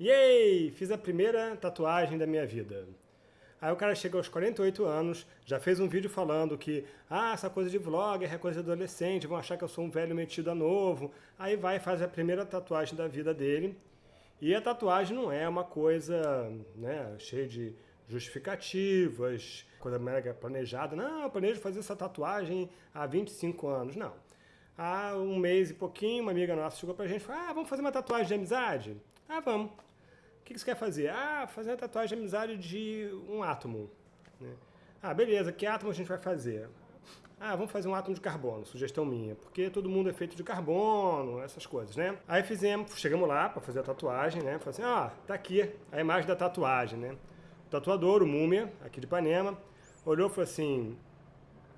Yay! Fiz a primeira tatuagem da minha vida. Aí o cara chega aos 48 anos, já fez um vídeo falando que ah, essa coisa de vlogger é coisa de adolescente, vão achar que eu sou um velho metido a novo. Aí vai e faz a primeira tatuagem da vida dele. E a tatuagem não é uma coisa né, cheia de justificativas, coisa mega planejada. Não, eu planejo fazer essa tatuagem há 25 anos. Não. Há um mês e pouquinho, uma amiga nossa chegou pra gente e falou, ah, vamos fazer uma tatuagem de amizade? Ah, vamos que, que você quer fazer? Ah, fazer uma tatuagem de amizade de um átomo. Né? Ah, beleza, que átomo a gente vai fazer? Ah, vamos fazer um átomo de carbono, sugestão minha, porque todo mundo é feito de carbono, essas coisas, né? Aí fizemos, chegamos lá para fazer a tatuagem, né? Falei assim, ah, tá aqui a imagem da tatuagem, né? O tatuador, o Múmia, aqui de Ipanema, olhou e falou assim,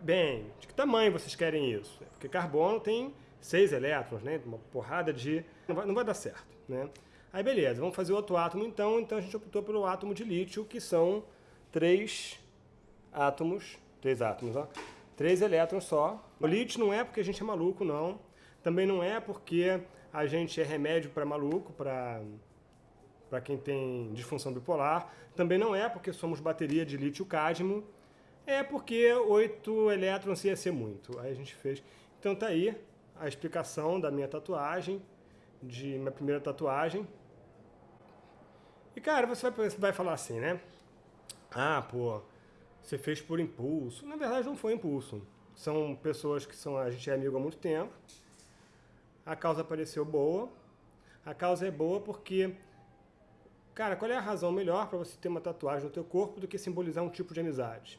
bem, de que tamanho vocês querem isso? Porque carbono tem seis elétrons, né? Uma porrada de... Não vai, não vai dar certo, né? Aí beleza, vamos fazer outro átomo então, então a gente optou pelo átomo de lítio, que são três átomos, três átomos, ó, três elétrons só. O lítio não é porque a gente é maluco, não. Também não é porque a gente é remédio para maluco, para para quem tem disfunção bipolar. Também não é porque somos bateria de lítio-cádmio. É porque oito elétrons ia ser muito. Aí a gente fez. Então tá aí a explicação da minha tatuagem, de minha primeira tatuagem. E cara, você vai, você vai falar assim, né? Ah, pô, você fez por impulso. Na verdade não foi impulso. São pessoas que são, a gente é amigo há muito tempo. A causa pareceu boa. A causa é boa porque, cara, qual é a razão melhor para você ter uma tatuagem no teu corpo do que simbolizar um tipo de amizade?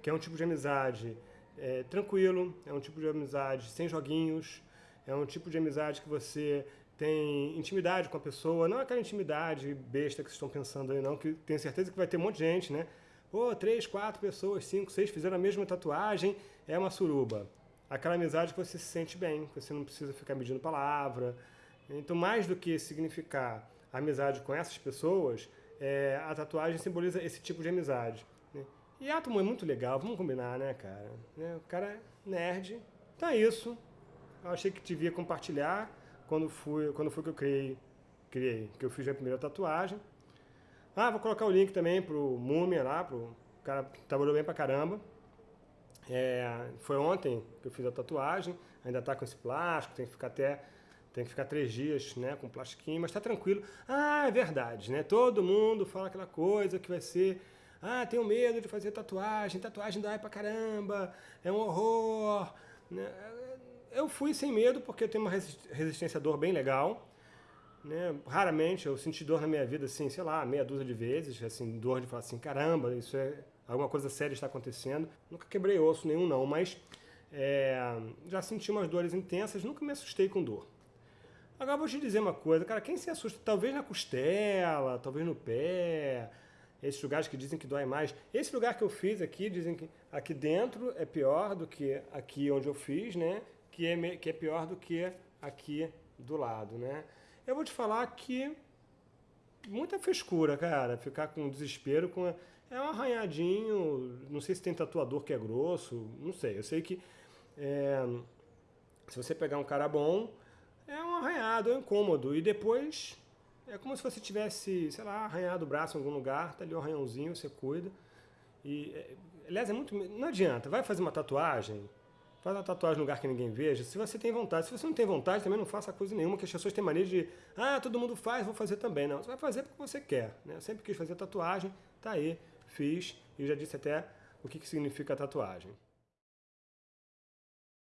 Que é um tipo de amizade é, tranquilo, é um tipo de amizade sem joguinhos, é um tipo de amizade que você tem intimidade com a pessoa, não aquela intimidade besta que vocês estão pensando aí não, que tenho certeza que vai ter um monte de gente, né? Pô, três, quatro pessoas, cinco, seis fizeram a mesma tatuagem, é uma suruba. Aquela amizade que você se sente bem, que você não precisa ficar medindo palavra. Então, mais do que significar amizade com essas pessoas, é, a tatuagem simboliza esse tipo de amizade. Né? E átomo é muito legal, vamos combinar, né, cara? Né? O cara é nerd, então é isso. Eu achei que devia compartilhar quando, fui, quando foi que eu criei, criei, que eu fiz a primeira tatuagem. Ah, vou colocar o link também pro Múmia lá, pro cara trabalhou bem pra caramba. É, foi ontem que eu fiz a tatuagem, ainda tá com esse plástico, tem que ficar até tem que ficar três dias né, com plastiquinho, mas tá tranquilo. Ah, é verdade, né? Todo mundo fala aquela coisa que vai ser ah, tenho medo de fazer tatuagem, tatuagem dói pra caramba, é um horror. Né? Eu fui sem medo porque eu tenho uma resistência à dor bem legal. Né? Raramente eu senti dor na minha vida, assim, sei lá, meia dúzia de vezes, assim, dor de falar assim, caramba, isso é alguma coisa séria está acontecendo. Nunca quebrei osso nenhum não, mas é, já senti umas dores intensas, nunca me assustei com dor. Agora vou te dizer uma coisa, cara, quem se assusta, talvez na costela, talvez no pé, esses lugares que dizem que dói mais. Esse lugar que eu fiz aqui, dizem que aqui dentro é pior do que aqui onde eu fiz, né? Que é, que é pior do que aqui do lado, né? Eu vou te falar que muita frescura, cara, ficar com desespero com é um arranhadinho, não sei se tem tatuador que é grosso, não sei, eu sei que é, se você pegar um cara bom, é um arranhado, é um incômodo, e depois é como se você tivesse, sei lá, arranhado o braço em algum lugar, tá ali o um arranhãozinho, você cuida, e, é, aliás, é muito, não adianta, vai fazer uma tatuagem, Faz uma tatuagem no lugar que ninguém veja, se você tem vontade. Se você não tem vontade, também não faça coisa nenhuma, que as pessoas têm mania de, ah, todo mundo faz, vou fazer também. Não, você vai fazer porque você quer. Né? Eu sempre quis fazer tatuagem, tá aí, fiz, e já disse até o que, que significa tatuagem.